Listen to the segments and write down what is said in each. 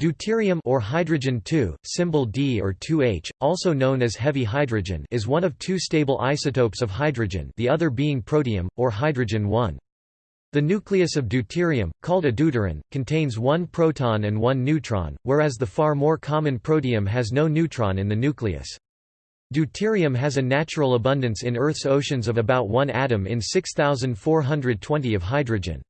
Deuterium or hydrogen 2, symbol D or 2H, also known as heavy hydrogen, is one of two stable isotopes of hydrogen, the other being protium or hydrogen 1. The nucleus of deuterium, called a deuteron, contains one proton and one neutron, whereas the far more common protium has no neutron in the nucleus. Deuterium has a natural abundance in Earth's oceans of about 1 atom in 6420 of hydrogen.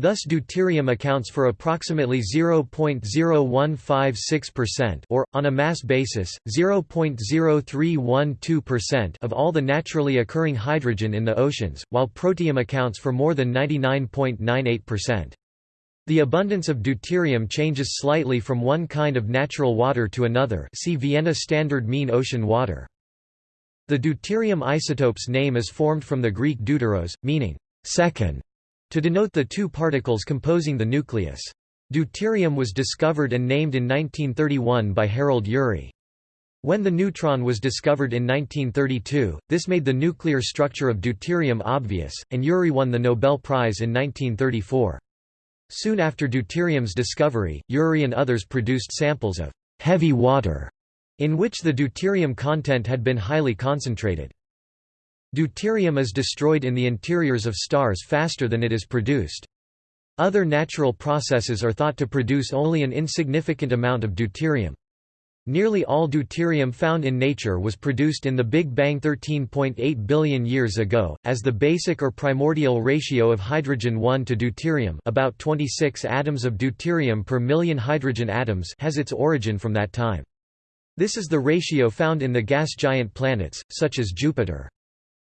Thus deuterium accounts for approximately 0.0156% or, on a mass basis, 0.0312% of all the naturally occurring hydrogen in the oceans, while protium accounts for more than 99.98%. The abundance of deuterium changes slightly from one kind of natural water to another see Vienna Standard Mean Ocean Water. The deuterium isotope's name is formed from the Greek deuteros, meaning second, to denote the two particles composing the nucleus. Deuterium was discovered and named in 1931 by Harold Urey. When the neutron was discovered in 1932, this made the nuclear structure of deuterium obvious, and Urey won the Nobel Prize in 1934. Soon after deuterium's discovery, Urey and others produced samples of heavy water, in which the deuterium content had been highly concentrated. Deuterium is destroyed in the interiors of stars faster than it is produced. Other natural processes are thought to produce only an insignificant amount of deuterium. Nearly all deuterium found in nature was produced in the Big Bang 13.8 billion years ago, as the basic or primordial ratio of hydrogen 1 to deuterium about 26 atoms of deuterium per million hydrogen atoms has its origin from that time. This is the ratio found in the gas giant planets, such as Jupiter.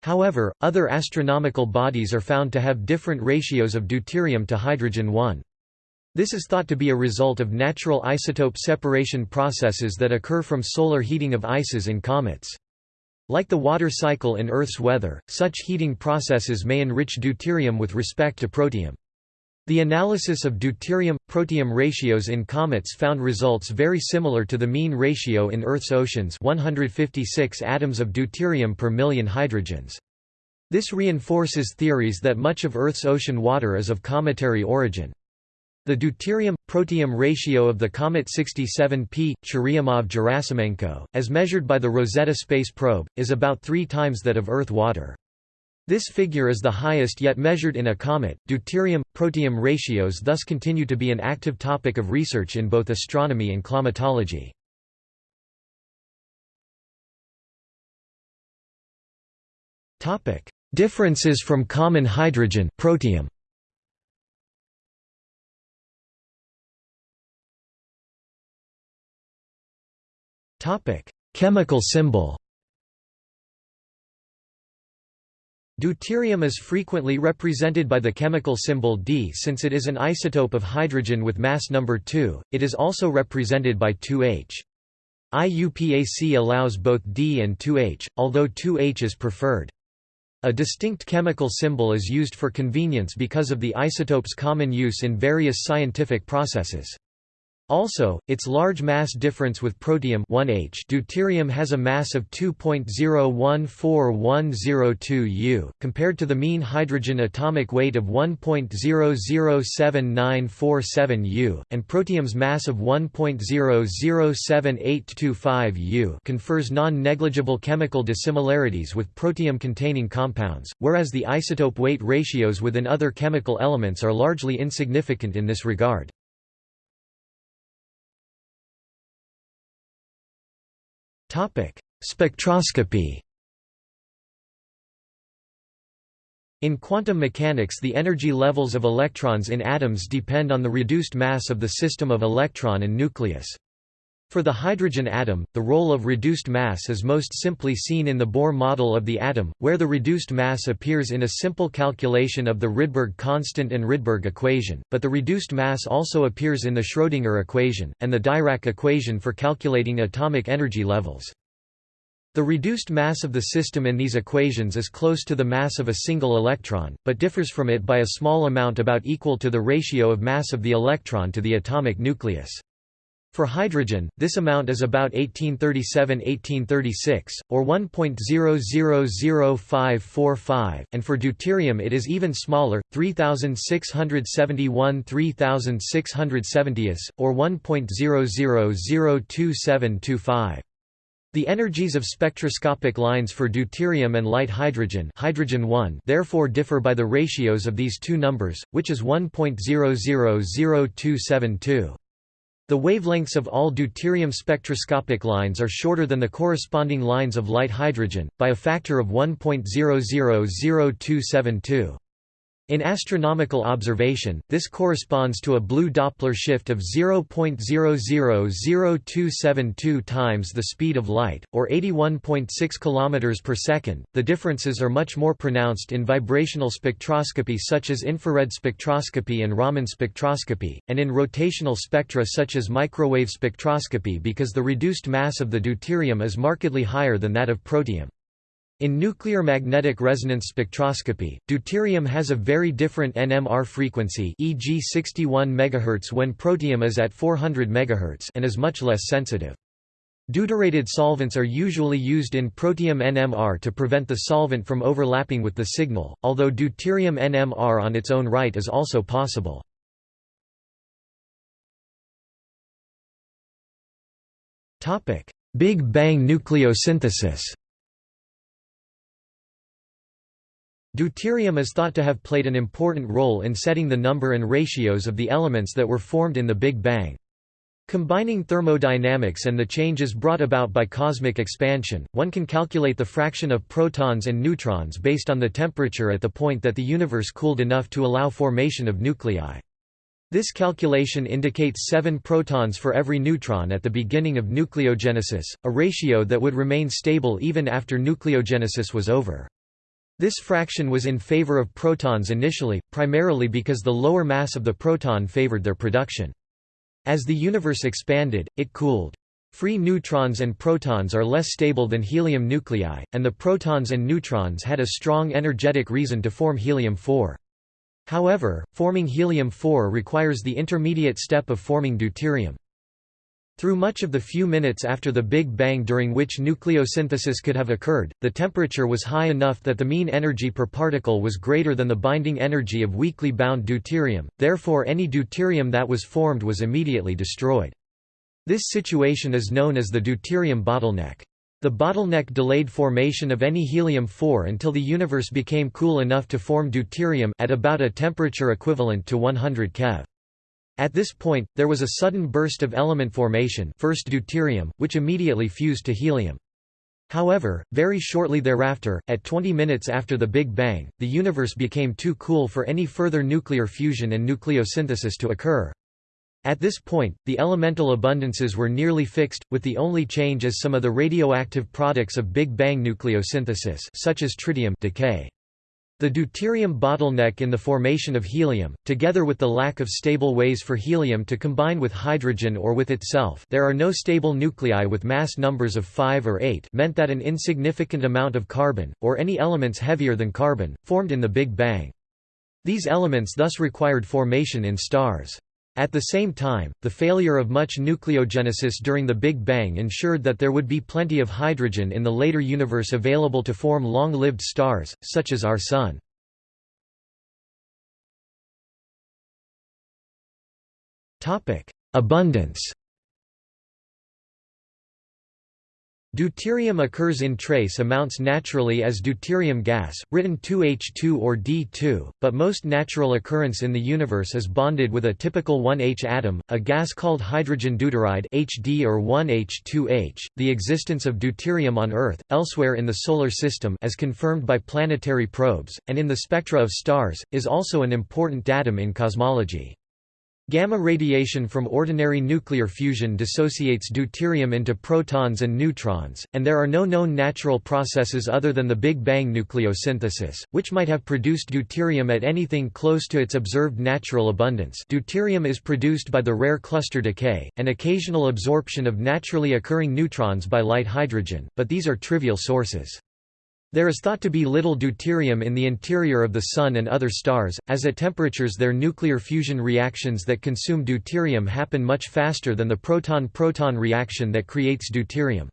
However, other astronomical bodies are found to have different ratios of deuterium to hydrogen-1. This is thought to be a result of natural isotope separation processes that occur from solar heating of ices in comets. Like the water cycle in Earth's weather, such heating processes may enrich deuterium with respect to protium. The analysis of deuterium-protium ratios in comets found results very similar to the mean ratio in Earth's oceans 156 atoms of deuterium per million hydrogens. This reinforces theories that much of Earth's ocean water is of cometary origin. The deuterium-protium ratio of the comet 67P, Churyumov-Gerasimenko, as measured by the Rosetta space probe, is about three times that of Earth water. This figure is the highest yet measured in a comet. Deuterium-protium ratios thus continue to be an active topic of research in both astronomy and climatology. Topic: Differences from common hydrogen protium. Topic: Chemical symbol. Deuterium is frequently represented by the chemical symbol D since it is an isotope of hydrogen with mass number 2, it is also represented by 2H. IUPAC allows both D and 2H, although 2H is preferred. A distinct chemical symbol is used for convenience because of the isotope's common use in various scientific processes. Also, its large mass difference with protium 1H deuterium has a mass of 2.014102 U, compared to the mean hydrogen atomic weight of 1.007947 U, and protium's mass of 1.007825 U confers non-negligible chemical dissimilarities with protium-containing compounds, whereas the isotope weight ratios within other chemical elements are largely insignificant in this regard. Topic: Spectroscopy. In quantum mechanics the energy levels of electrons in atoms depend on the reduced mass of the system of electron and nucleus. For the hydrogen atom, the role of reduced mass is most simply seen in the Bohr model of the atom, where the reduced mass appears in a simple calculation of the Rydberg constant and Rydberg equation, but the reduced mass also appears in the Schrödinger equation, and the Dirac equation for calculating atomic energy levels. The reduced mass of the system in these equations is close to the mass of a single electron, but differs from it by a small amount about equal to the ratio of mass of the electron to the atomic nucleus. For hydrogen, this amount is about 1837–1836, or 1.000545, and for deuterium it is even smaller, 3671 3670, or 1.00022725. The energies of spectroscopic lines for deuterium and light hydrogen, hydrogen 1 therefore differ by the ratios of these two numbers, which is 1.000272. The wavelengths of all deuterium spectroscopic lines are shorter than the corresponding lines of light hydrogen, by a factor of 1.000272. In astronomical observation, this corresponds to a blue Doppler shift of 0.000272 times the speed of light, or 81.6 km per second. The differences are much more pronounced in vibrational spectroscopy such as infrared spectroscopy and Raman spectroscopy, and in rotational spectra such as microwave spectroscopy because the reduced mass of the deuterium is markedly higher than that of protium. In nuclear magnetic resonance spectroscopy, deuterium has a very different NMR frequency e.g. 61 MHz when protium is at 400 MHz and is much less sensitive. Deuterated solvents are usually used in protium NMR to prevent the solvent from overlapping with the signal, although deuterium NMR on its own right is also possible. Big Bang nucleosynthesis Deuterium is thought to have played an important role in setting the number and ratios of the elements that were formed in the Big Bang. Combining thermodynamics and the changes brought about by cosmic expansion, one can calculate the fraction of protons and neutrons based on the temperature at the point that the universe cooled enough to allow formation of nuclei. This calculation indicates 7 protons for every neutron at the beginning of nucleogenesis, a ratio that would remain stable even after nucleogenesis was over. This fraction was in favor of protons initially, primarily because the lower mass of the proton favored their production. As the universe expanded, it cooled. Free neutrons and protons are less stable than helium nuclei, and the protons and neutrons had a strong energetic reason to form helium-4. However, forming helium-4 requires the intermediate step of forming deuterium. Through much of the few minutes after the Big Bang during which nucleosynthesis could have occurred, the temperature was high enough that the mean energy per particle was greater than the binding energy of weakly bound deuterium, therefore any deuterium that was formed was immediately destroyed. This situation is known as the deuterium bottleneck. The bottleneck delayed formation of any helium-4 until the universe became cool enough to form deuterium at about a temperature equivalent to 100 keV. At this point, there was a sudden burst of element formation first deuterium, which immediately fused to helium. However, very shortly thereafter, at 20 minutes after the Big Bang, the universe became too cool for any further nuclear fusion and nucleosynthesis to occur. At this point, the elemental abundances were nearly fixed, with the only change as some of the radioactive products of Big Bang nucleosynthesis such as tritium decay. The deuterium bottleneck in the formation of helium, together with the lack of stable ways for helium to combine with hydrogen or with itself there are no stable nuclei with mass numbers of 5 or 8 meant that an insignificant amount of carbon, or any elements heavier than carbon, formed in the Big Bang. These elements thus required formation in stars. At the same time, the failure of much nucleogenesis during the Big Bang ensured that there would be plenty of hydrogen in the later universe available to form long-lived stars, such as our Sun. Abundance Deuterium occurs in trace amounts naturally as deuterium gas, written 2H2 or D2, but most natural occurrence in the universe is bonded with a typical 1H atom, a gas called hydrogen deuteride HD or 1H2H. The existence of deuterium on Earth, elsewhere in the solar system as confirmed by planetary probes, and in the spectra of stars, is also an important datum in cosmology. Gamma radiation from ordinary nuclear fusion dissociates deuterium into protons and neutrons, and there are no known natural processes other than the Big Bang nucleosynthesis, which might have produced deuterium at anything close to its observed natural abundance deuterium is produced by the rare cluster decay, and occasional absorption of naturally occurring neutrons by light hydrogen, but these are trivial sources. There is thought to be little deuterium in the interior of the Sun and other stars, as at temperatures their nuclear fusion reactions that consume deuterium happen much faster than the proton-proton reaction that creates deuterium.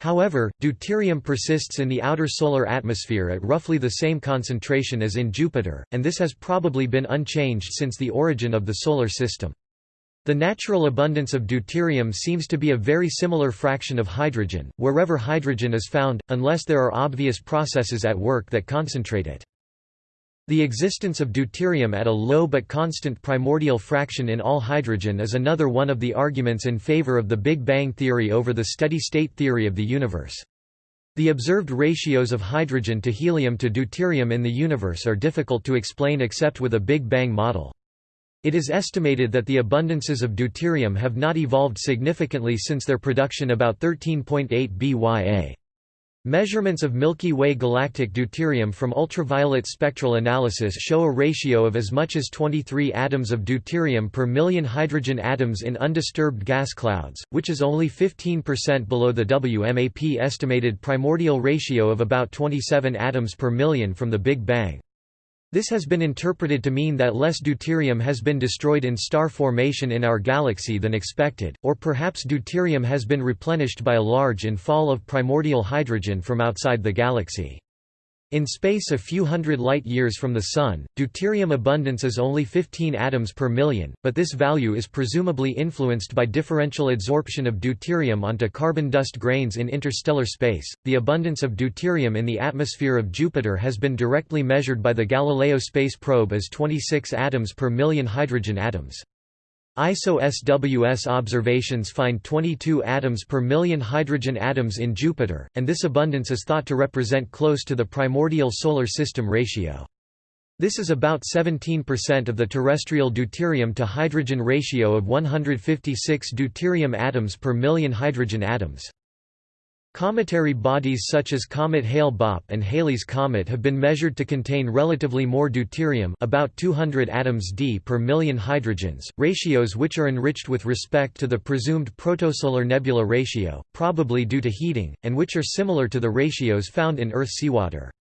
However, deuterium persists in the outer solar atmosphere at roughly the same concentration as in Jupiter, and this has probably been unchanged since the origin of the Solar System. The natural abundance of deuterium seems to be a very similar fraction of hydrogen, wherever hydrogen is found, unless there are obvious processes at work that concentrate it. The existence of deuterium at a low but constant primordial fraction in all hydrogen is another one of the arguments in favor of the Big Bang theory over the steady-state theory of the universe. The observed ratios of hydrogen to helium to deuterium in the universe are difficult to explain except with a Big Bang model. It is estimated that the abundances of deuterium have not evolved significantly since their production about 13.8 BYA. Measurements of Milky Way galactic deuterium from ultraviolet spectral analysis show a ratio of as much as 23 atoms of deuterium per million hydrogen atoms in undisturbed gas clouds, which is only 15% below the WMAP estimated primordial ratio of about 27 atoms per million from the Big Bang. This has been interpreted to mean that less deuterium has been destroyed in star formation in our galaxy than expected, or perhaps deuterium has been replenished by a large infall of primordial hydrogen from outside the galaxy. In space a few hundred light-years from the Sun, deuterium abundance is only 15 atoms per million, but this value is presumably influenced by differential adsorption of deuterium onto carbon dust grains in interstellar space. The abundance of deuterium in the atmosphere of Jupiter has been directly measured by the Galileo space probe as 26 atoms per million hydrogen atoms. ISO-SWS observations find 22 atoms per million hydrogen atoms in Jupiter, and this abundance is thought to represent close to the primordial Solar System ratio. This is about 17% of the terrestrial deuterium to hydrogen ratio of 156 deuterium atoms per million hydrogen atoms. Cometary bodies such as Comet Hale-Bopp and Halley's Comet have been measured to contain relatively more deuterium about 200 atoms d per million hydrogens, ratios which are enriched with respect to the presumed protosolar nebula ratio, probably due to heating, and which are similar to the ratios found in Earth seawater.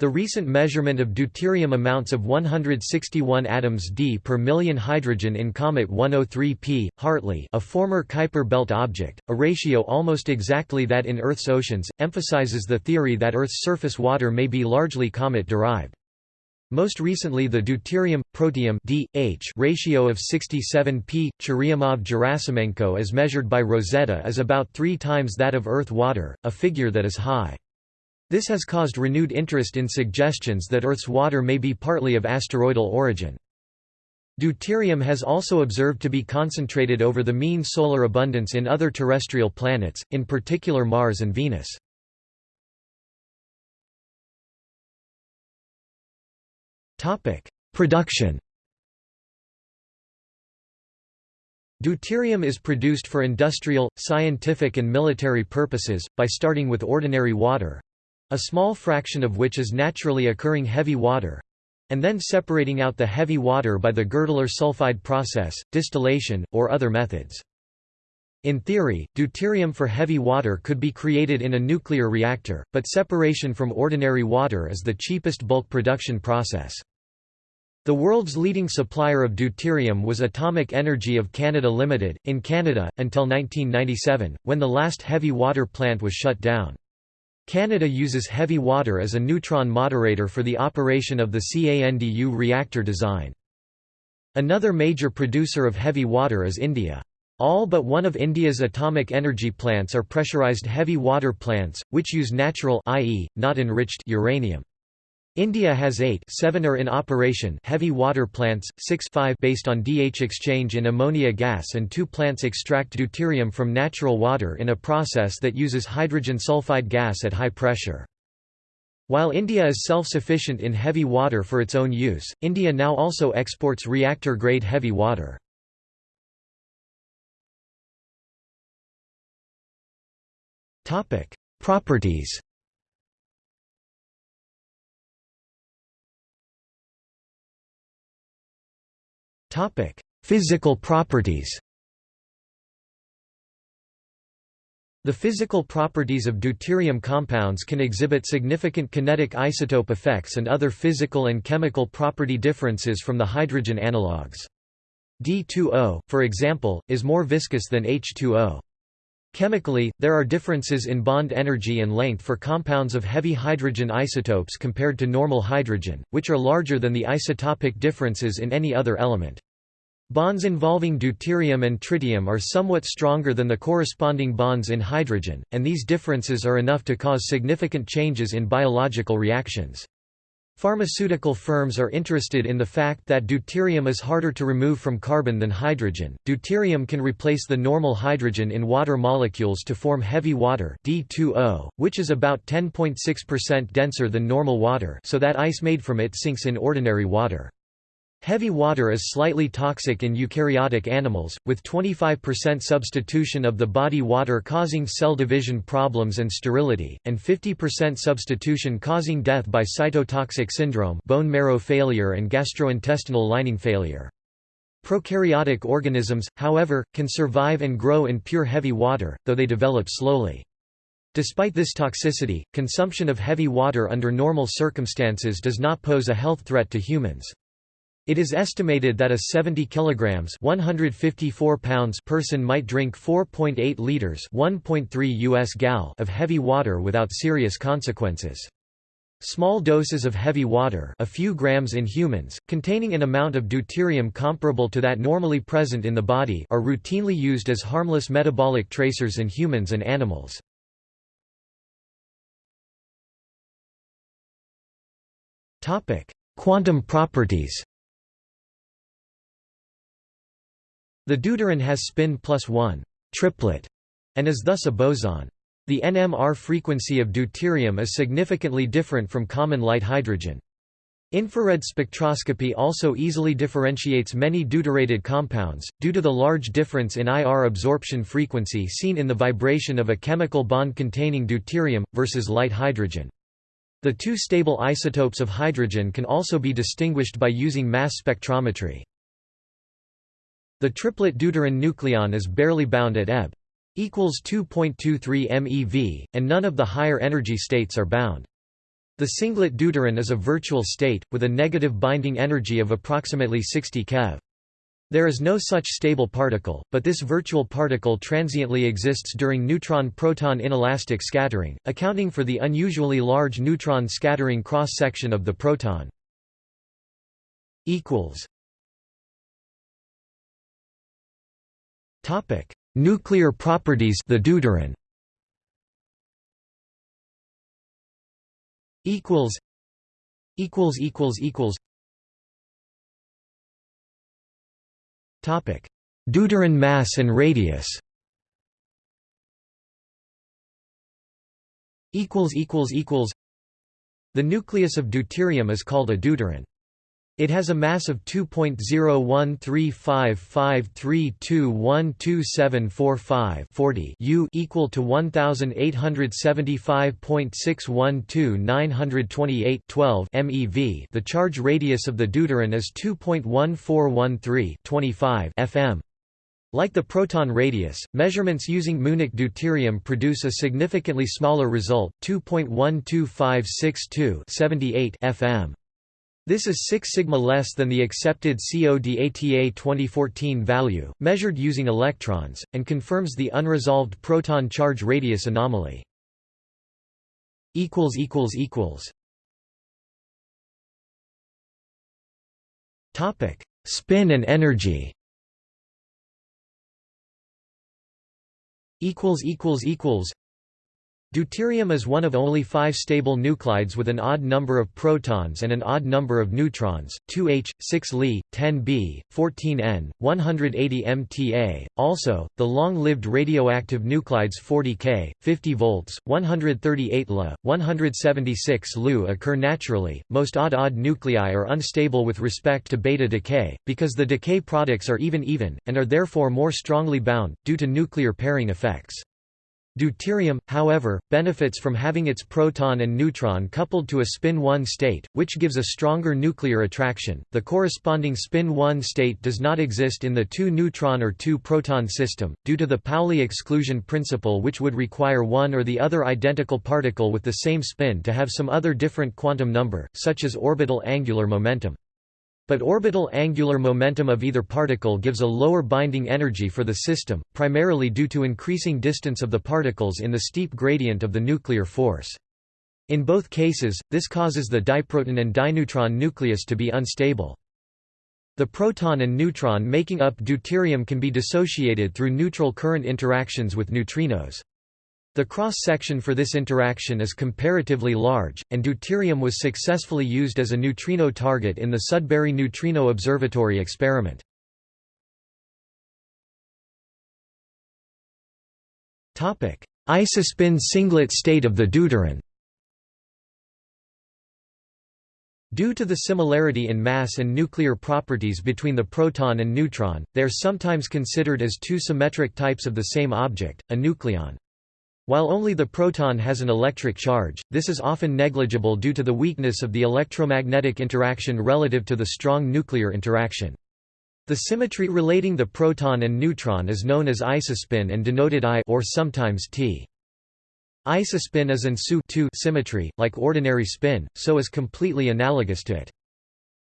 The recent measurement of deuterium amounts of 161 atoms d per million hydrogen in Comet 103P, Hartley a former Kuiper belt object, a ratio almost exactly that in Earth's oceans, emphasizes the theory that Earth's surface water may be largely comet-derived. Most recently the deuterium protium DH ratio of 67 p. Churyumov-Gerasimenko as measured by Rosetta is about three times that of Earth water, a figure that is high. This has caused renewed interest in suggestions that Earth's water may be partly of asteroidal origin. Deuterium has also observed to be concentrated over the mean solar abundance in other terrestrial planets, in particular Mars and Venus. Production Deuterium is produced for industrial, scientific and military purposes, by starting with ordinary water, a small fraction of which is naturally occurring heavy water and then separating out the heavy water by the Girdler sulfide process, distillation, or other methods. In theory, deuterium for heavy water could be created in a nuclear reactor, but separation from ordinary water is the cheapest bulk production process. The world's leading supplier of deuterium was Atomic Energy of Canada Limited, in Canada, until 1997, when the last heavy water plant was shut down. Canada uses heavy water as a neutron moderator for the operation of the CANDU reactor design. Another major producer of heavy water is India. All but one of India's atomic energy plants are pressurized heavy water plants, which use natural i.e., not enriched uranium. India has eight seven are in operation heavy water plants, six five based on DH exchange in ammonia gas and two plants extract deuterium from natural water in a process that uses hydrogen sulfide gas at high pressure. While India is self-sufficient in heavy water for its own use, India now also exports reactor-grade heavy water. Properties Topic: Physical properties. The physical properties of deuterium compounds can exhibit significant kinetic isotope effects and other physical and chemical property differences from the hydrogen analogues. D2O, for example, is more viscous than H2O. Chemically, there are differences in bond energy and length for compounds of heavy hydrogen isotopes compared to normal hydrogen, which are larger than the isotopic differences in any other element. Bonds involving deuterium and tritium are somewhat stronger than the corresponding bonds in hydrogen, and these differences are enough to cause significant changes in biological reactions. Pharmaceutical firms are interested in the fact that deuterium is harder to remove from carbon than hydrogen. Deuterium can replace the normal hydrogen in water molecules to form heavy water D2O, which is about 10.6% denser than normal water, so that ice made from it sinks in ordinary water. Heavy water is slightly toxic in eukaryotic animals, with 25% substitution of the body water causing cell division problems and sterility, and 50% substitution causing death by cytotoxic syndrome bone marrow failure and gastrointestinal lining failure. Prokaryotic organisms, however, can survive and grow in pure heavy water, though they develop slowly. Despite this toxicity, consumption of heavy water under normal circumstances does not pose a health threat to humans. It is estimated that a 70 kilograms 154 pounds person might drink 4.8 liters 1.3 US gal of heavy water without serious consequences. Small doses of heavy water a few grams in humans, containing an amount of deuterium comparable to that normally present in the body are routinely used as harmless metabolic tracers in humans and animals. Quantum properties The deuteron has spin plus 1 triplet and is thus a boson. The NMR frequency of deuterium is significantly different from common light hydrogen. Infrared spectroscopy also easily differentiates many deuterated compounds, due to the large difference in IR absorption frequency seen in the vibration of a chemical bond containing deuterium, versus light hydrogen. The two stable isotopes of hydrogen can also be distinguished by using mass spectrometry. The triplet deuteron nucleon is barely bound at Eb equals 2.23 MeV, and none of the higher energy states are bound. The singlet deuteron is a virtual state, with a negative binding energy of approximately 60 keV. There is no such stable particle, but this virtual particle transiently exists during neutron-proton inelastic scattering, accounting for the unusually large neutron scattering cross-section of the proton. Topic: Nuclear properties the deuteron. equals equals equals equals Topic: Deuteron mass and radius. equals equals equals The nucleus of deuterium is called a deuteron. It has a mass of 2.0135532127745 U equal to 1875.612 12 MeV. The charge radius of the deuteron is 2.1413 25 fm. Like the proton radius, measurements using muonic deuterium produce a significantly smaller result, 2.12562 78 fm. This is 6 sigma less than the accepted CODATA 2014 value, measured using electrons, and confirms the unresolved proton charge radius anomaly. Topic: Spin and energy. Equals equals equals. Deuterium is one of only five stable nuclides with an odd number of protons and an odd number of neutrons, 2H, 6 Li, 10 B, 14 N, 180 MTA. Also, the long-lived radioactive nuclides 40 K, 50 volts, 138 La, 176 Lu occur naturally. Most odd-odd nuclei are unstable with respect to beta decay, because the decay products are even-even, and are therefore more strongly bound, due to nuclear pairing effects. Deuterium, however, benefits from having its proton and neutron coupled to a spin 1 state, which gives a stronger nuclear attraction. The corresponding spin 1 state does not exist in the 2 neutron or 2 proton system, due to the Pauli exclusion principle, which would require one or the other identical particle with the same spin to have some other different quantum number, such as orbital angular momentum. But orbital angular momentum of either particle gives a lower binding energy for the system, primarily due to increasing distance of the particles in the steep gradient of the nuclear force. In both cases, this causes the diproton and dineutron nucleus to be unstable. The proton and neutron making up deuterium can be dissociated through neutral current interactions with neutrinos. The cross-section for this interaction is comparatively large, and deuterium was successfully used as a neutrino target in the Sudbury Neutrino Observatory experiment. Isospin singlet state of the deuteron Due to the similarity in mass and nuclear properties between the proton and neutron, they are sometimes considered as two symmetric types of the same object, a nucleon. While only the proton has an electric charge, this is often negligible due to the weakness of the electromagnetic interaction relative to the strong nuclear interaction. The symmetry relating the proton and neutron is known as isospin and denoted I or sometimes T. Isospin is an SU symmetry, like ordinary spin, so is completely analogous to it.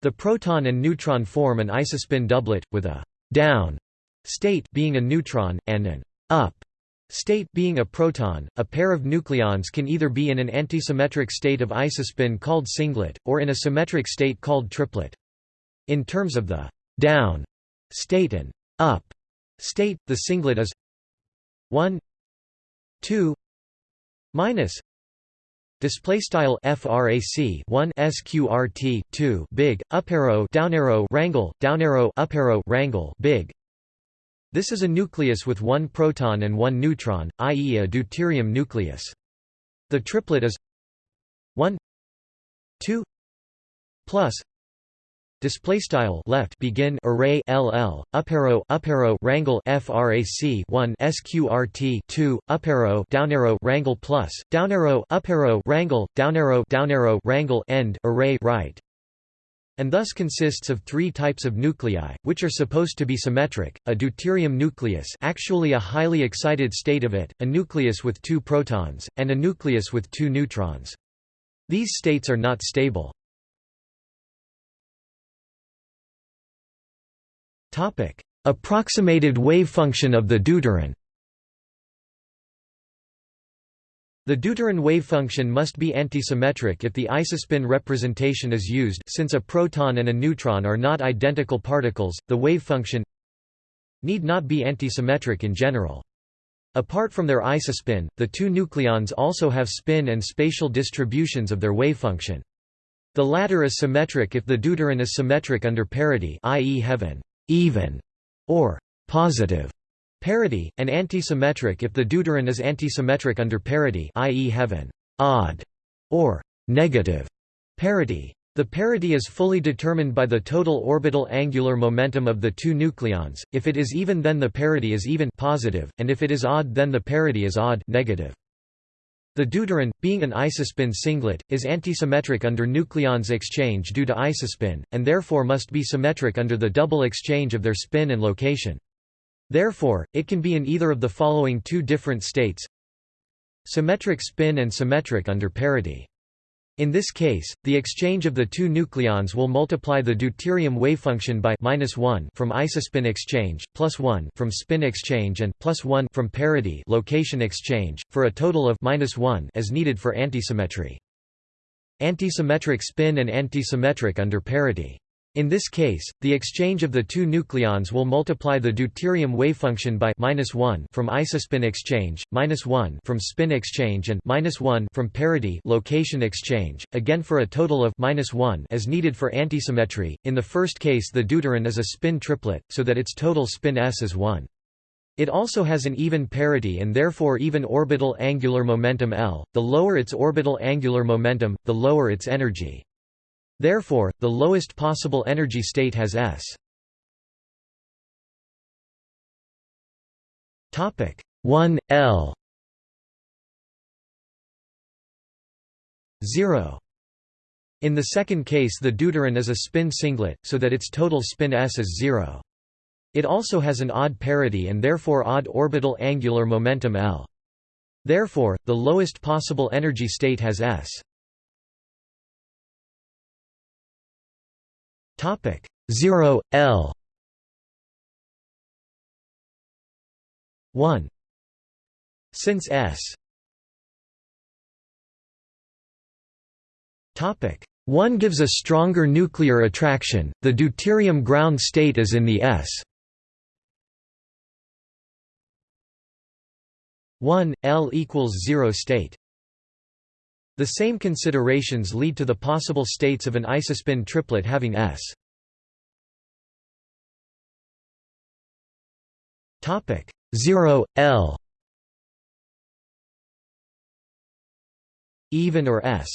The proton and neutron form an isospin doublet, with a down state being a neutron, and an up State being a proton, a pair of nucleons can either be in an antisymmetric state of isospin called singlet, or in a symmetric state called triplet. In terms of the down state and up state, the singlet is 1 2 minus display style frac 1 sqrt 2 big up arrow down arrow rangle down arrow up arrow rangle big this is a nucleus with one proton and one neutron, i.e. a deuterium nucleus. The triplet is 1 2 plus display style left begin array ll up arrow up arrow rangle frac 1 sqrt 2 up arrow down arrow rangle plus down arrow up arrow rangle down arrow down arrow rangle end array right and thus consists of three types of nuclei, which are supposed to be symmetric, a deuterium nucleus actually a highly excited state of it, a nucleus with two protons, and a nucleus with two neutrons. These states are not stable. Approximated wave function of the deuteron The deuteron wavefunction must be antisymmetric if the isospin representation is used since a proton and a neutron are not identical particles, the wavefunction need not be antisymmetric in general. Apart from their isospin, the two nucleons also have spin and spatial distributions of their wavefunction. The latter is symmetric if the deuteron is symmetric under parity i.e. heaven even, or positive Parity, and antisymmetric if the deuteron is antisymmetric under parity i.e. heaven odd or negative parity. The parity is fully determined by the total orbital angular momentum of the two nucleons. If it is even then the parity is even positive, and if it is odd then the parity is odd negative. The deuteron, being an isospin singlet, is antisymmetric under nucleons exchange due to isospin, and therefore must be symmetric under the double exchange of their spin and location. Therefore, it can be in either of the following two different states symmetric spin and symmetric under parity. In this case, the exchange of the two nucleons will multiply the deuterium wavefunction by minus 1 from isospin exchange, plus 1 from spin exchange and plus 1 from parity location exchange, for a total of minus 1 as needed for antisymmetry. Antisymmetric spin and antisymmetric under parity. In this case, the exchange of the two nucleons will multiply the deuterium wavefunction by minus 1 from isospin exchange, minus 1 from spin exchange and minus 1 from parity location exchange, again for a total of minus 1 as needed for antisymmetry. In the first case the deuteron is a spin triplet, so that its total spin s is 1. It also has an even parity and therefore even orbital angular momentum L. The lower its orbital angular momentum, the lower its energy. Therefore, the lowest possible energy state has S. Topic 1 L 0 in the second case the deuteron is a spin singlet, so that its total spin s is zero. It also has an odd parity and therefore odd orbital angular momentum L. Therefore, the lowest possible energy state has s. Topic 0 L. 1 since s. Topic 1 gives a stronger nuclear attraction the deuterium ground state is in the s. 1 L equals 0 state the same considerations lead to the possible states of an isospin triplet having S. Topic 0 L even or S.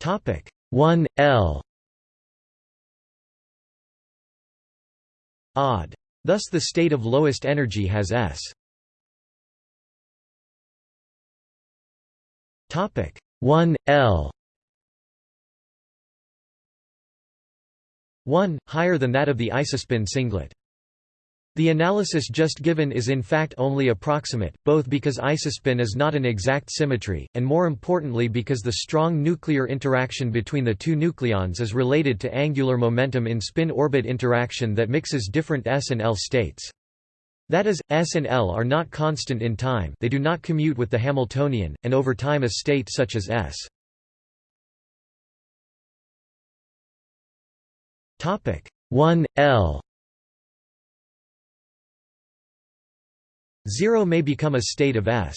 Topic 1 L odd. Thus the state of lowest energy has S. Topic 1 L 1 higher than that of the isospin singlet. The analysis just given is in fact only approximate, both because isospin is not an exact symmetry, and more importantly because the strong nuclear interaction between the two nucleons is related to angular momentum in spin-orbit interaction that mixes different s and l states. That is, S and L are not constant in time they do not commute with the Hamiltonian, and over time a state such as S. Topic 1 L 0 may become a state of S.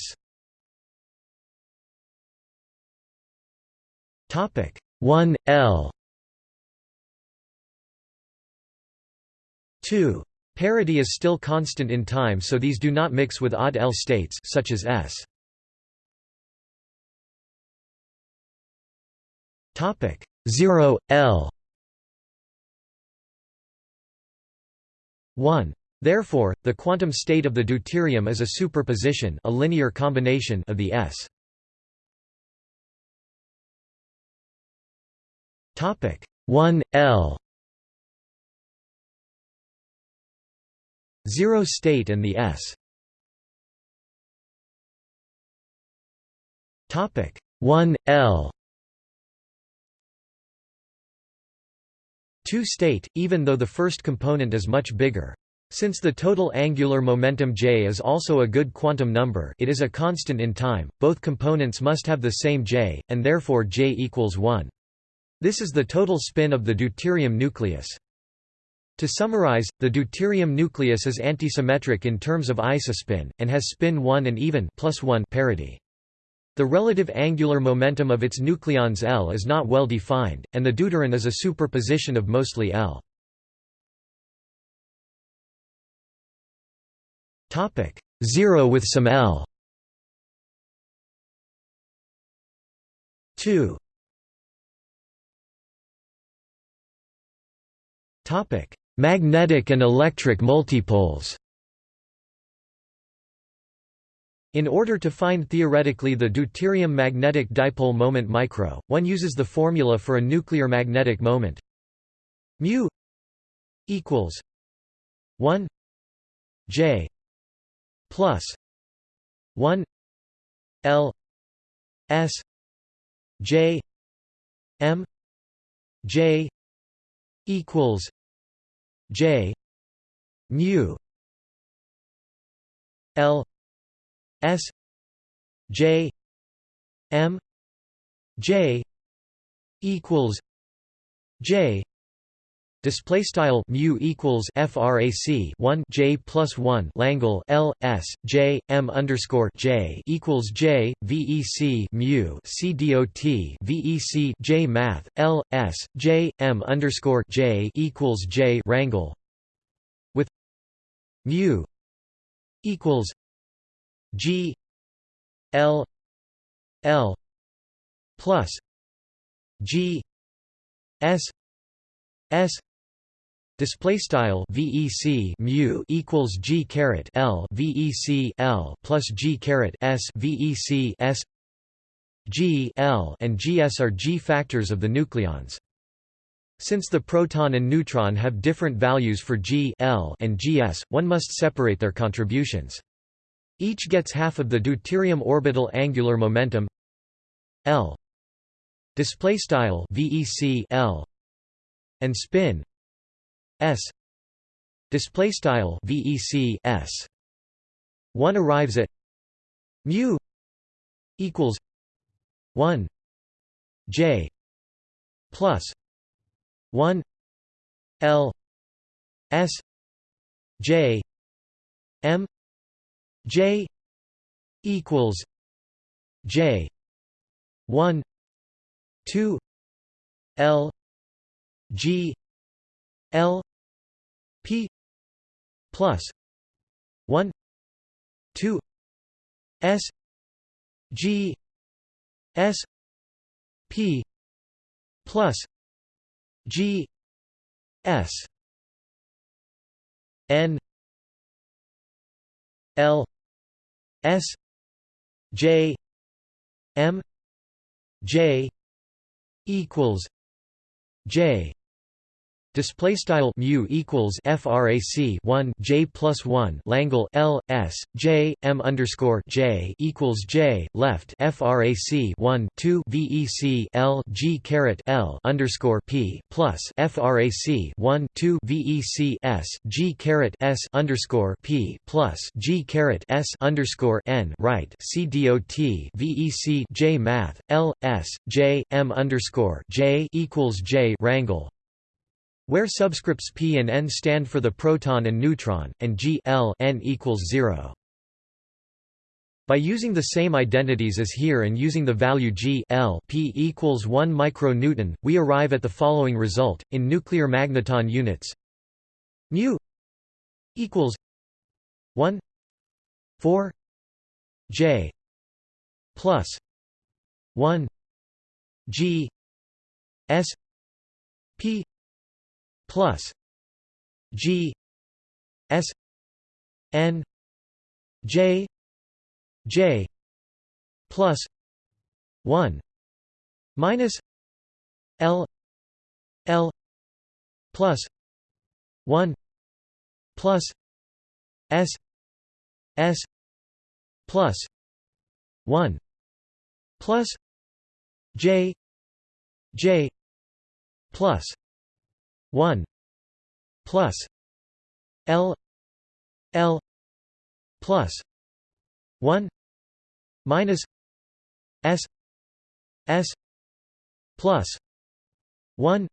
Topic 1 L 2 Parity is still constant in time so these do not mix with odd L states such as S. Topic 0 L 1 Therefore, the quantum state of the deuterium is a superposition a linear combination of the S. Topic 1 L 0 state and the S. Topic 1 L 2 state, even though the first component is much bigger. Since the total angular momentum j is also a good quantum number it is a constant in time, both components must have the same j, and therefore j equals 1. This is the total spin of the deuterium nucleus. To summarize, the deuterium nucleus is antisymmetric in terms of isospin, and has spin 1 and even plus 1 parity. The relative angular momentum of its nucleons L is not well defined, and the deuteron is a superposition of mostly L. Topic 0 with some L 2 Topic Magnetic and electric multipoles. In order to find theoretically the deuterium magnetic dipole moment micro, one uses the formula for a nuclear magnetic moment. Mu equals 1 j plus 1 l s j m j equals J mu L S J M J equals J Display style mu equals frac 1 j plus 1 Langle L S J M underscore J equals J VEC mu C dot VEC J math L S J M underscore J equals J rangle. With mu equals G L L plus G S S Display style VEC mu equals G caret L VEC L plus G caret S VEC S G L and GS are G factors of the nucleons. Since the proton and neutron have different values for G L and GS, one must separate their contributions. Each gets half of the deuterium orbital angular momentum L display style VEC L and spin S. Display style VEC S. One arrives at mu equals 1 J plus 1 L S J M J equals J one two L G L P plus one two S G S P plus G S N L S J M J equals J display style mu equals frac 1 j plus 1 langle l s j m underscore j equals j left frac 1 2 vec l g caret l underscore p plus frac 1 2 vec s g caret s underscore p plus g caret s underscore n right c dot vec j math l s j m underscore j equals j rangle where subscripts p and n stand for the proton and neutron, and g l n equals 0. By using the same identities as here and using the value g l p equals 1 micronewton, we arrive at the following result, in nuclear magneton units mu equals 1 4 j plus 1 g s p plus G S N J J plus one minus L L plus one plus S S plus one plus J J plus 1 plus L L plus 1 minus S S plus 1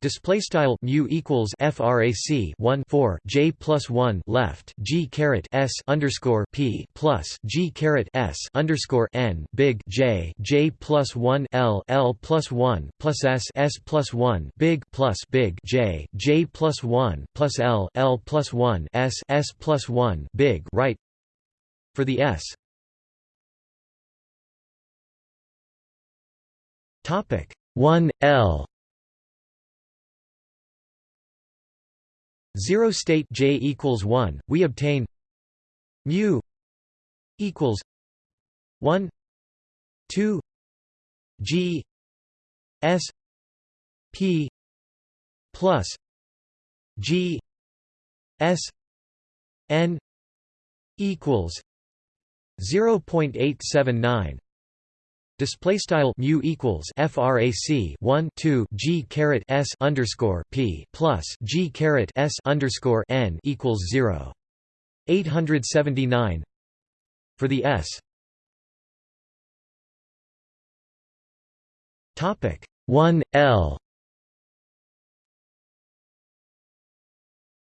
Display style mu equals frac 1 4 j plus 1 left g caret s underscore p plus g caret s underscore n big j j plus 1 l l plus 1 plus s s plus 1 big plus big j j plus 1 plus l l plus 1 s s plus 1 big right for the s. Topic 1 l Zero state j equals 1, we obtain mu equals 1 2 g s p plus g s n equals 0.879 display style mu equals frac 1 2 g caret s underscore p plus g caret s underscore n equals 0 879 for the s. Topic 1 l.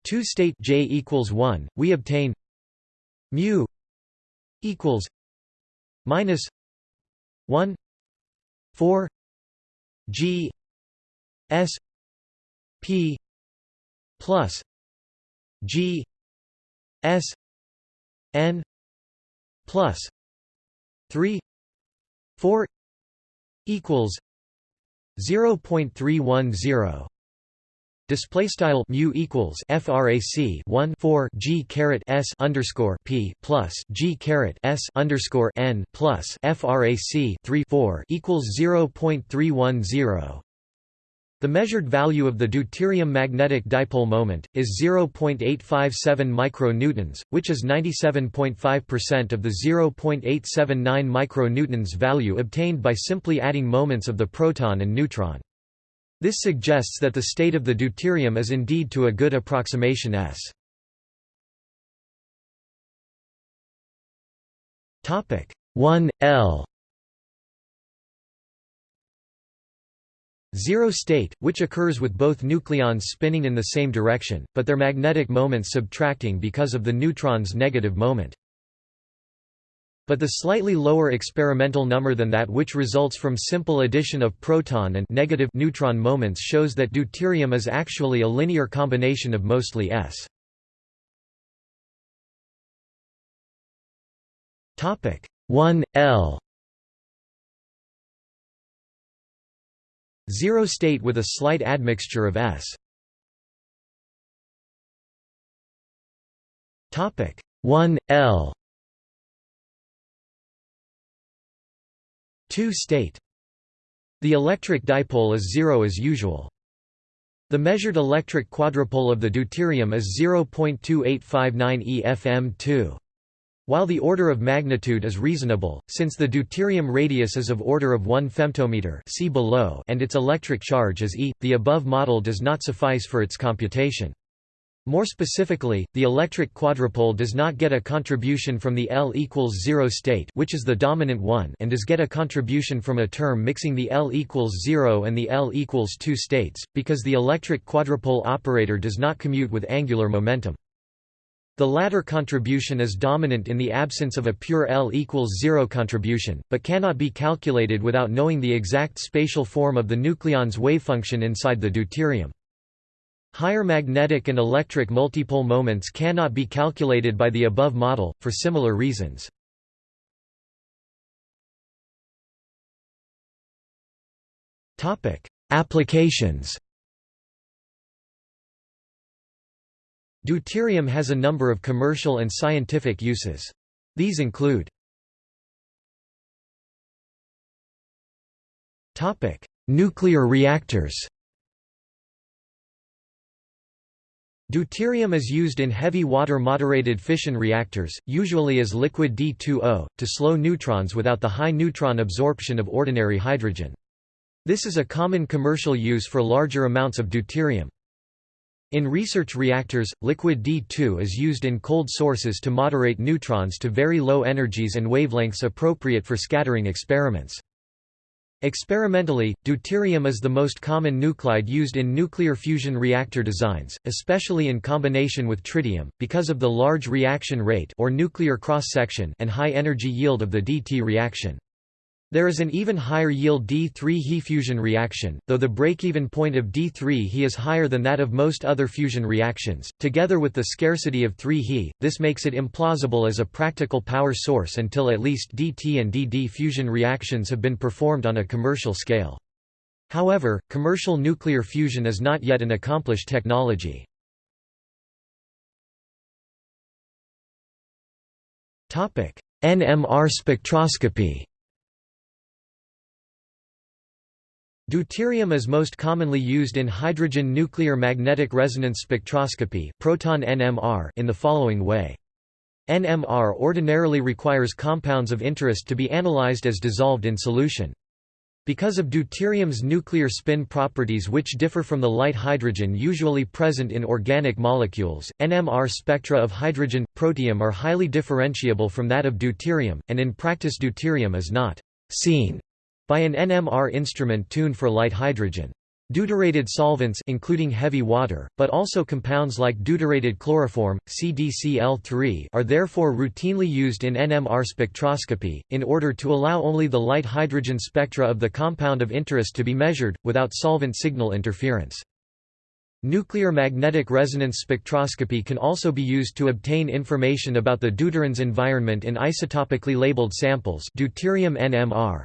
2 state j equals 1 we obtain mu equals minus 1 4 G S P plus G S N plus 3 4 equals 0.310 Display style mu equals frac 1 4 g caret s underscore p plus g caret s underscore n plus frac 3 4 equals 0.310. The measured value of the deuterium magnetic dipole moment is 0.857 micronewtons, which is 97.5% of the 0.879 micronewtons value obtained by simply adding moments of the proton and neutron. This suggests that the state of the deuterium is indeed to a good approximation S. Topic 1 L Zero state, which occurs with both nucleons spinning in the same direction, but their magnetic moments subtracting because of the neutron's negative moment but the slightly lower experimental number than that which results from simple addition of proton and negative neutron moments shows that deuterium is actually a linear combination of mostly s. Topic 1 L Zero state with a slight admixture of s. Topic 1 L 2-state. The electric dipole is zero as usual. The measured electric quadrupole of the deuterium is 0.2859 EFM2. While the order of magnitude is reasonable, since the deuterium radius is of order of 1 femtometer see below and its electric charge is e, the above model does not suffice for its computation. More specifically, the electric quadrupole does not get a contribution from the L equals 0 state which is the dominant one and does get a contribution from a term mixing the L equals 0 and the L equals 2 states, because the electric quadrupole operator does not commute with angular momentum. The latter contribution is dominant in the absence of a pure L equals 0 contribution, but cannot be calculated without knowing the exact spatial form of the nucleon's wavefunction inside the deuterium. Higher magnetic and electric multipole moments cannot be calculated by the above model, for similar reasons. Applications Deuterium has a number of commercial and scientific uses. These include Nuclear reactors Deuterium is used in heavy water moderated fission reactors, usually as liquid D2O, to slow neutrons without the high neutron absorption of ordinary hydrogen. This is a common commercial use for larger amounts of deuterium. In research reactors, liquid D2 is used in cold sources to moderate neutrons to very low energies and wavelengths appropriate for scattering experiments. Experimentally, deuterium is the most common nuclide used in nuclear fusion reactor designs, especially in combination with tritium, because of the large reaction rate or nuclear cross-section and high energy yield of the DT reaction. There is an even higher yield D3 He fusion reaction, though the break-even point of D3 He is higher than that of most other fusion reactions. Together with the scarcity of 3 He, this makes it implausible as a practical power source until at least DT and DD fusion reactions have been performed on a commercial scale. However, commercial nuclear fusion is not yet an accomplished technology. NMR spectroscopy Deuterium is most commonly used in hydrogen nuclear magnetic resonance spectroscopy proton NMR in the following way. NMR ordinarily requires compounds of interest to be analyzed as dissolved in solution. Because of deuterium's nuclear spin properties which differ from the light hydrogen usually present in organic molecules, NMR spectra of hydrogen, protium are highly differentiable from that of deuterium, and in practice deuterium is not seen by an NMR instrument tuned for light hydrogen. Deuterated solvents including heavy water, but also compounds like deuterated chloroform, CDCl3 are therefore routinely used in NMR spectroscopy, in order to allow only the light hydrogen spectra of the compound of interest to be measured, without solvent signal interference. Nuclear magnetic resonance spectroscopy can also be used to obtain information about the deuteron's environment in isotopically labeled samples deuterium NMR.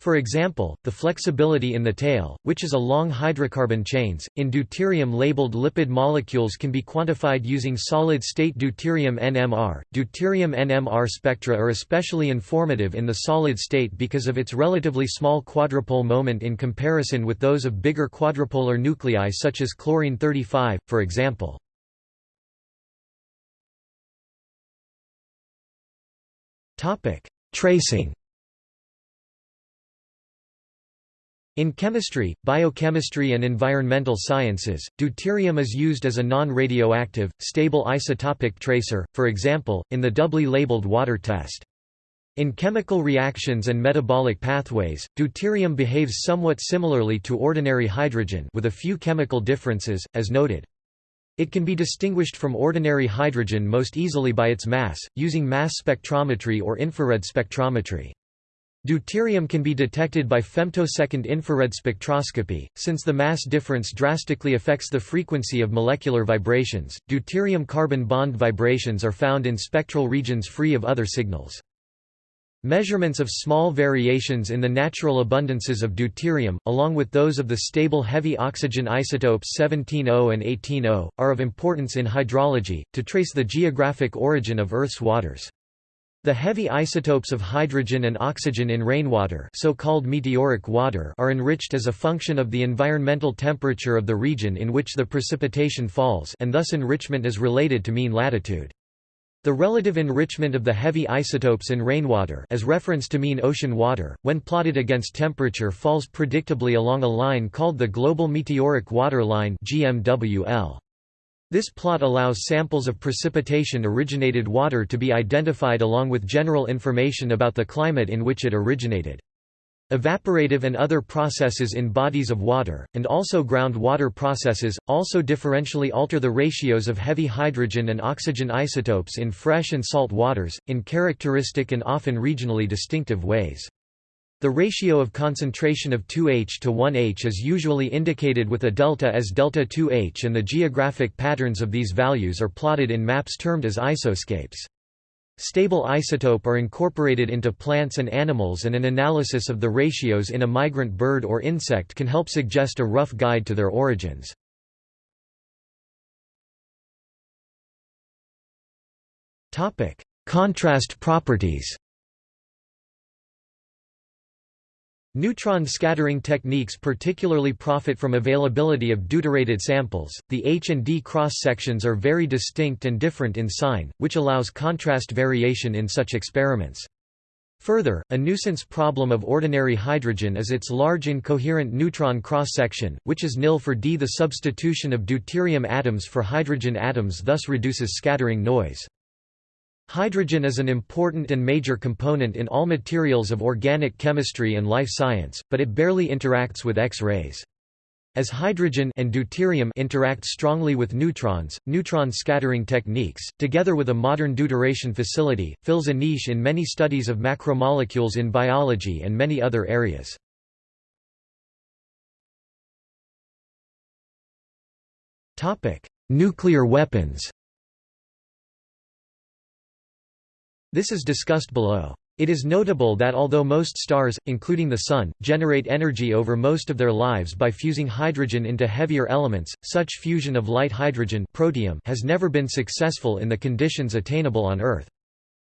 For example, the flexibility in the tail, which is a long hydrocarbon chains, in deuterium-labeled lipid molecules can be quantified using solid-state deuterium NMR. Deuterium NMR spectra are especially informative in the solid state because of its relatively small quadrupole moment in comparison with those of bigger quadrupolar nuclei such as chlorine-35, for example. Tracing In chemistry, biochemistry and environmental sciences, deuterium is used as a non-radioactive, stable isotopic tracer, for example, in the doubly labeled water test. In chemical reactions and metabolic pathways, deuterium behaves somewhat similarly to ordinary hydrogen with a few chemical differences, as noted. It can be distinguished from ordinary hydrogen most easily by its mass, using mass spectrometry or infrared spectrometry. Deuterium can be detected by femtosecond infrared spectroscopy, since the mass difference drastically affects the frequency of molecular vibrations. Deuterium carbon bond vibrations are found in spectral regions free of other signals. Measurements of small variations in the natural abundances of deuterium, along with those of the stable heavy oxygen isotopes 17O and 18O, are of importance in hydrology, to trace the geographic origin of Earth's waters. The heavy isotopes of hydrogen and oxygen in rainwater so-called meteoric water are enriched as a function of the environmental temperature of the region in which the precipitation falls and thus enrichment is related to mean latitude. The relative enrichment of the heavy isotopes in rainwater as reference to mean ocean water, when plotted against temperature falls predictably along a line called the Global Meteoric Water Line GMWL. This plot allows samples of precipitation-originated water to be identified along with general information about the climate in which it originated. Evaporative and other processes in bodies of water, and also groundwater processes, also differentially alter the ratios of heavy hydrogen and oxygen isotopes in fresh and salt waters, in characteristic and often regionally distinctive ways. The ratio of concentration of 2H to 1H is usually indicated with a delta as delta 2H and the geographic patterns of these values are plotted in maps termed as isoscapes. Stable isotope are incorporated into plants and animals and an analysis of the ratios in a migrant bird or insect can help suggest a rough guide to their origins. Contrast properties Neutron scattering techniques particularly profit from availability of deuterated samples. The H and D cross sections are very distinct and different in sign, which allows contrast variation in such experiments. Further, a nuisance problem of ordinary hydrogen is its large incoherent neutron cross-section, which is nil for D. The substitution of deuterium atoms for hydrogen atoms thus reduces scattering noise. Hydrogen is an important and major component in all materials of organic chemistry and life science, but it barely interacts with X-rays. As hydrogen and deuterium interact strongly with neutrons, neutron scattering techniques, together with a modern deuteration facility, fills a niche in many studies of macromolecules in biology and many other areas. Nuclear weapons This is discussed below. It is notable that although most stars, including the Sun, generate energy over most of their lives by fusing hydrogen into heavier elements, such fusion of light hydrogen protium has never been successful in the conditions attainable on Earth.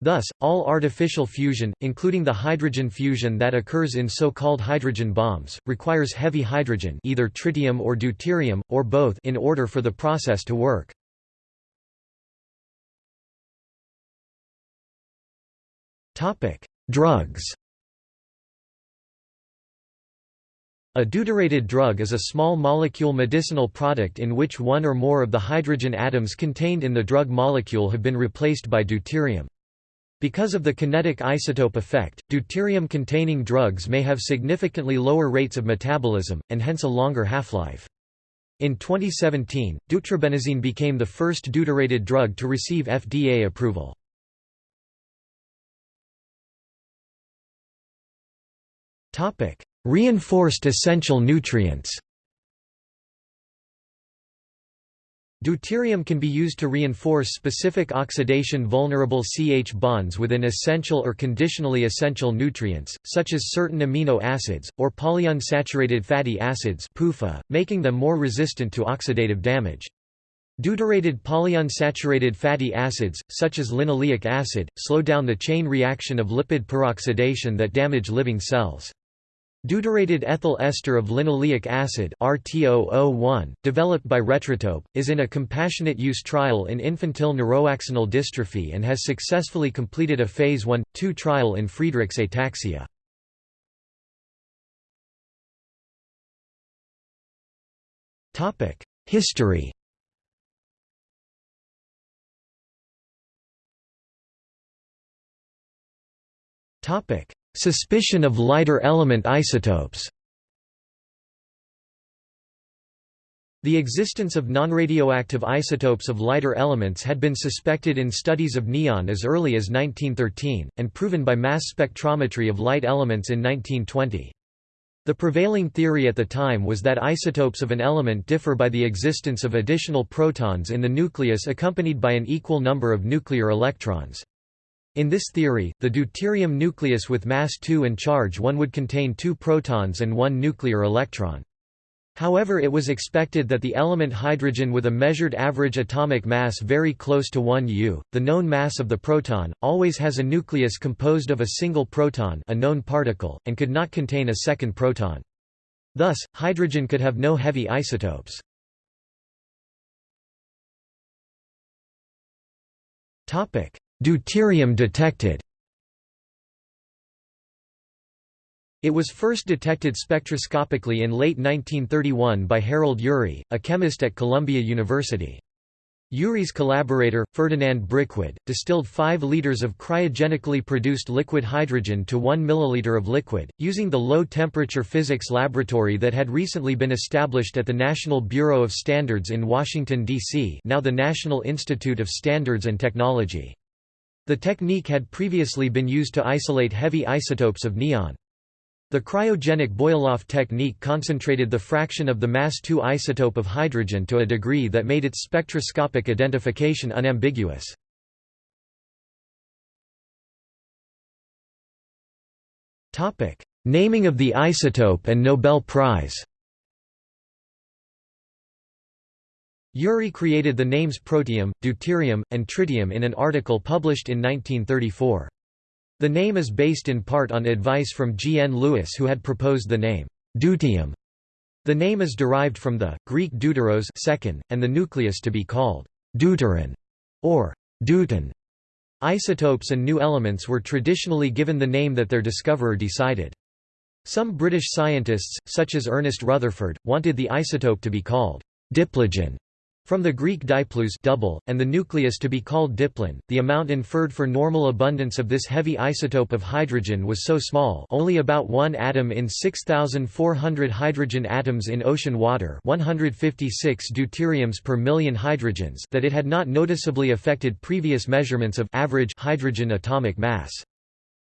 Thus, all artificial fusion, including the hydrogen fusion that occurs in so-called hydrogen bombs, requires heavy hydrogen either tritium or deuterium, or both in order for the process to work. Topic: Drugs. A deuterated drug is a small molecule medicinal product in which one or more of the hydrogen atoms contained in the drug molecule have been replaced by deuterium. Because of the kinetic isotope effect, deuterium-containing drugs may have significantly lower rates of metabolism, and hence a longer half-life. In 2017, deutetrabenazine became the first deuterated drug to receive FDA approval. Reinforced essential nutrients Deuterium can be used to reinforce specific oxidation-vulnerable CH bonds within essential or conditionally essential nutrients, such as certain amino acids, or polyunsaturated fatty acids PUFA, making them more resistant to oxidative damage. Deuterated polyunsaturated fatty acids, such as linoleic acid, slow down the chain reaction of lipid peroxidation that damage living cells. Deuterated ethyl ester of linoleic acid RT001, developed by Retrotope, is in a compassionate use trial in infantile neuroaxonal dystrophy and has successfully completed a phase 1-2 trial in Friedreich's ataxia. History Suspicion of lighter element isotopes The existence of nonradioactive isotopes of lighter elements had been suspected in studies of neon as early as 1913, and proven by mass spectrometry of light elements in 1920. The prevailing theory at the time was that isotopes of an element differ by the existence of additional protons in the nucleus accompanied by an equal number of nuclear electrons. In this theory, the deuterium nucleus with mass 2 and charge 1 would contain two protons and one nuclear electron. However it was expected that the element hydrogen with a measured average atomic mass very close to 1 U, the known mass of the proton, always has a nucleus composed of a single proton a known particle, and could not contain a second proton. Thus, hydrogen could have no heavy isotopes. Deuterium detected It was first detected spectroscopically in late 1931 by Harold Urey, a chemist at Columbia University. Urey's collaborator, Ferdinand Brickwedde, distilled 5 liters of cryogenically produced liquid hydrogen to 1 milliliter of liquid, using the low-temperature physics laboratory that had recently been established at the National Bureau of Standards in Washington, D.C. now the National Institute of Standards and Technology. The technique had previously been used to isolate heavy isotopes of neon. The cryogenic Boiloff technique concentrated the fraction of the mass 2 isotope of hydrogen to a degree that made its spectroscopic identification unambiguous. Naming of the isotope and Nobel Prize Urey created the names protium, deuterium, and tritium in an article published in 1934. The name is based in part on advice from G. N. Lewis who had proposed the name, deuterium. The name is derived from the, Greek deuteros second, and the nucleus to be called deuteron, or deuton. Isotopes and new elements were traditionally given the name that their discoverer decided. Some British scientists, such as Ernest Rutherford, wanted the isotope to be called diplogen, from the Greek diploos double, and the nucleus to be called diplon, the amount inferred for normal abundance of this heavy isotope of hydrogen was so small only about 1 atom in 6,400 hydrogen atoms in ocean water 156 deuteriums per million hydrogens that it had not noticeably affected previous measurements of average hydrogen atomic mass.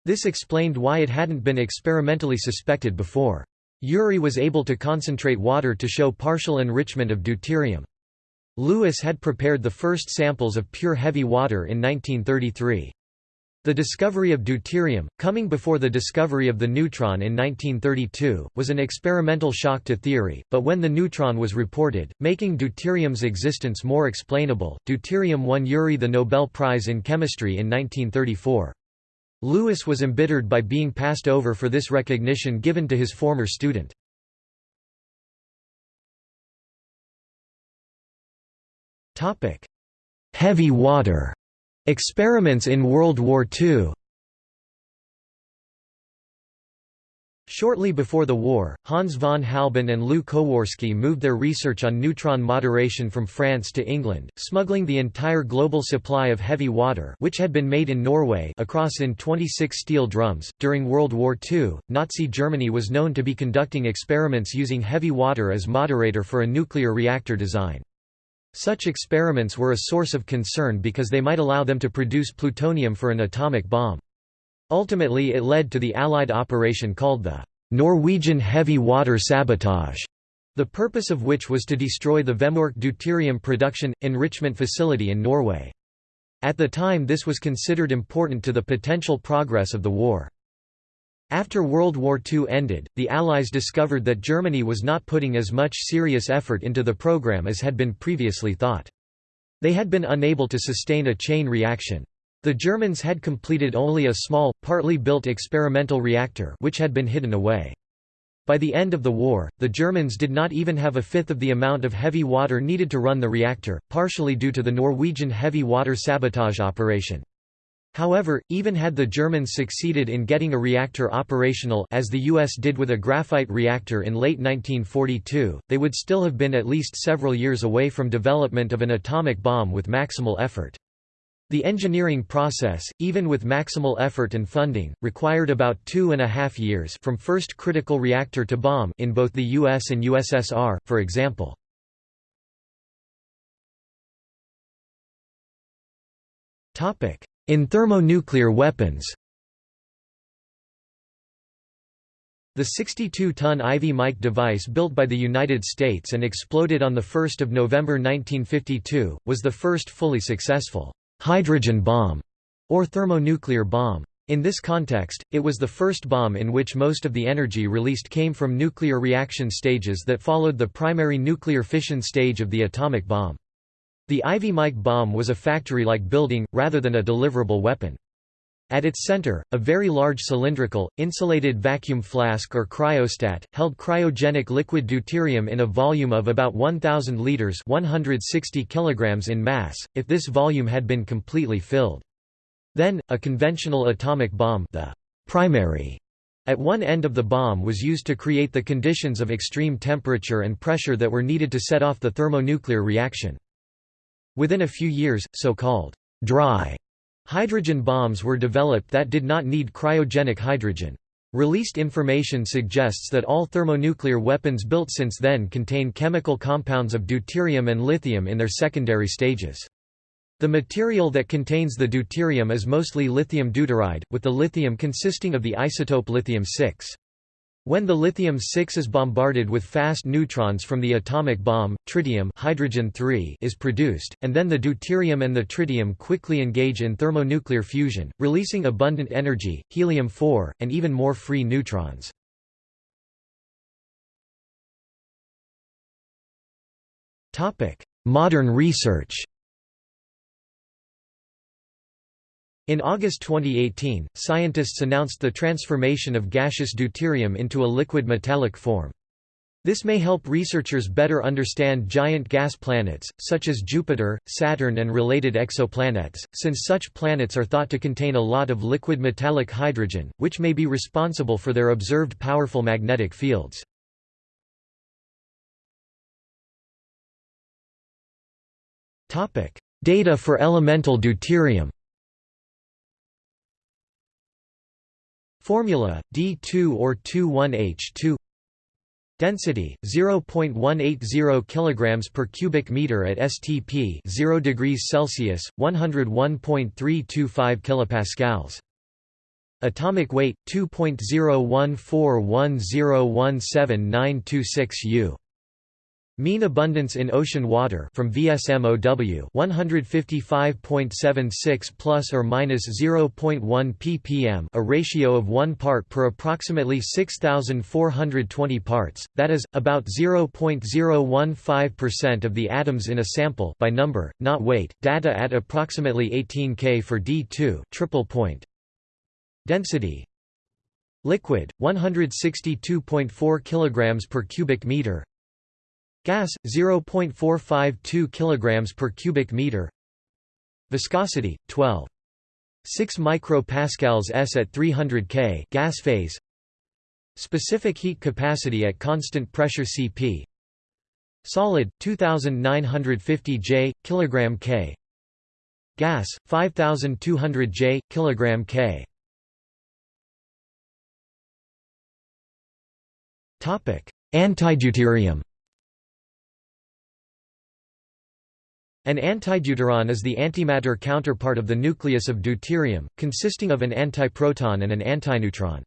This explained why it hadn't been experimentally suspected before. Urey was able to concentrate water to show partial enrichment of deuterium. Lewis had prepared the first samples of pure heavy water in 1933. The discovery of deuterium, coming before the discovery of the neutron in 1932, was an experimental shock to theory, but when the neutron was reported, making deuterium's existence more explainable, deuterium won Urey the Nobel Prize in Chemistry in 1934. Lewis was embittered by being passed over for this recognition given to his former student. Topic: Heavy water experiments in World War II. Shortly before the war, Hans von Halban and Lew Kowarski moved their research on neutron moderation from France to England, smuggling the entire global supply of heavy water which had been made in Norway across in 26 steel drums. During World War II, Nazi Germany was known to be conducting experiments using heavy water as moderator for a nuclear reactor design. Such experiments were a source of concern because they might allow them to produce plutonium for an atomic bomb. Ultimately it led to the Allied operation called the Norwegian Heavy Water Sabotage, the purpose of which was to destroy the Vemork deuterium production, enrichment facility in Norway. At the time this was considered important to the potential progress of the war. After World War II ended, the Allies discovered that Germany was not putting as much serious effort into the program as had been previously thought. They had been unable to sustain a chain reaction. The Germans had completed only a small, partly built experimental reactor which had been hidden away. By the end of the war, the Germans did not even have a fifth of the amount of heavy water needed to run the reactor, partially due to the Norwegian heavy water sabotage operation. However, even had the Germans succeeded in getting a reactor operational as the US did with a graphite reactor in late 1942, they would still have been at least several years away from development of an atomic bomb with maximal effort. The engineering process, even with maximal effort and funding, required about two and a half years from first critical reactor to bomb in both the US and USSR, for example. In thermonuclear weapons The 62-ton Ivy Mike device built by the United States and exploded on 1 November 1952, was the first fully successful hydrogen bomb, or thermonuclear bomb. In this context, it was the first bomb in which most of the energy released came from nuclear reaction stages that followed the primary nuclear fission stage of the atomic bomb. The Ivy Mike bomb was a factory-like building, rather than a deliverable weapon. At its center, a very large cylindrical, insulated vacuum flask or cryostat, held cryogenic liquid deuterium in a volume of about 1,000 liters 160 kilograms in mass, if this volume had been completely filled. Then, a conventional atomic bomb the primary at one end of the bomb was used to create the conditions of extreme temperature and pressure that were needed to set off the thermonuclear reaction. Within a few years, so-called dry Hydrogen bombs were developed that did not need cryogenic hydrogen. Released information suggests that all thermonuclear weapons built since then contain chemical compounds of deuterium and lithium in their secondary stages. The material that contains the deuterium is mostly lithium deuteride, with the lithium consisting of the isotope lithium-6. When the lithium-6 is bombarded with fast neutrons from the atomic bomb, tritium hydrogen is produced, and then the deuterium and the tritium quickly engage in thermonuclear fusion, releasing abundant energy, helium-4, and even more free neutrons. Modern research In August 2018, scientists announced the transformation of gaseous deuterium into a liquid metallic form. This may help researchers better understand giant gas planets, such as Jupiter, Saturn and related exoplanets, since such planets are thought to contain a lot of liquid metallic hydrogen, which may be responsible for their observed powerful magnetic fields. Data for elemental deuterium Formula D2 or 21H2 Density 0.180 kilograms per cubic meter at STP 0 degrees Celsius 101.325 kilopascals. Atomic weight 2.01410179226 U Mean abundance in ocean water from VSMOW 155.76 plus or minus 0.1 ppm, a ratio of 1 part per approximately 6420 parts, that is about 0.015% of the atoms in a sample by number, not weight. Data at approximately 18 K for D2, triple point. Density Liquid 162.4 kilograms per cubic meter Gas 0.452 kg per cubic meter. Viscosity 12 6 micropascals s at 300 K gas phase. Specific heat capacity at constant pressure Cp. Solid 2950 J kilogram K. Gas 5200 J kilogram K. Topic: Antideuterium An antideuteron is the antimatter counterpart of the nucleus of deuterium, consisting of an antiproton and an antineutron.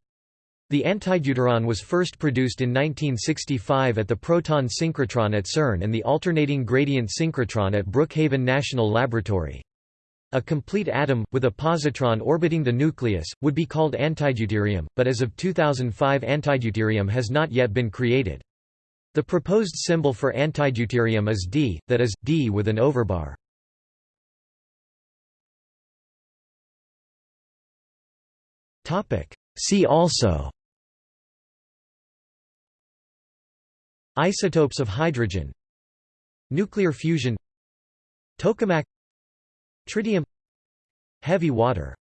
The antideuteron was first produced in 1965 at the proton synchrotron at CERN and the alternating gradient synchrotron at Brookhaven National Laboratory. A complete atom, with a positron orbiting the nucleus, would be called antideuterium, but as of 2005 antideuterium has not yet been created. The proposed symbol for antideuterium is D, that is, D with an overbar. See also Isotopes of hydrogen Nuclear fusion Tokamak Tritium Heavy water